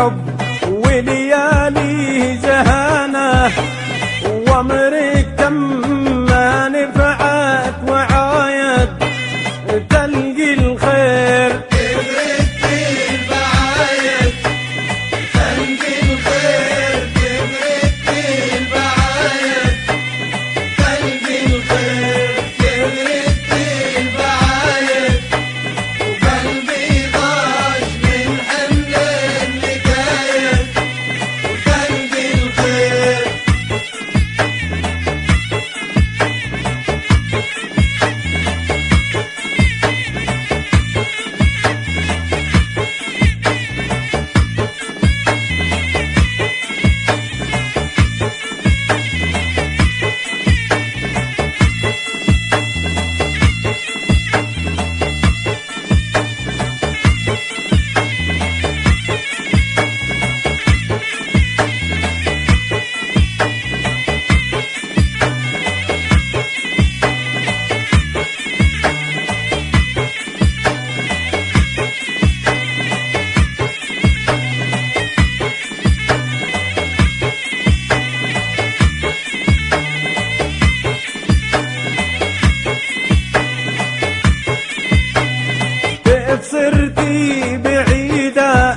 a صرتي بعيدة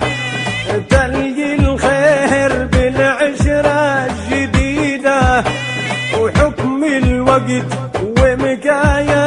تلقي الخير بالعشرة الجديدة. وحكم الوقت ومكاية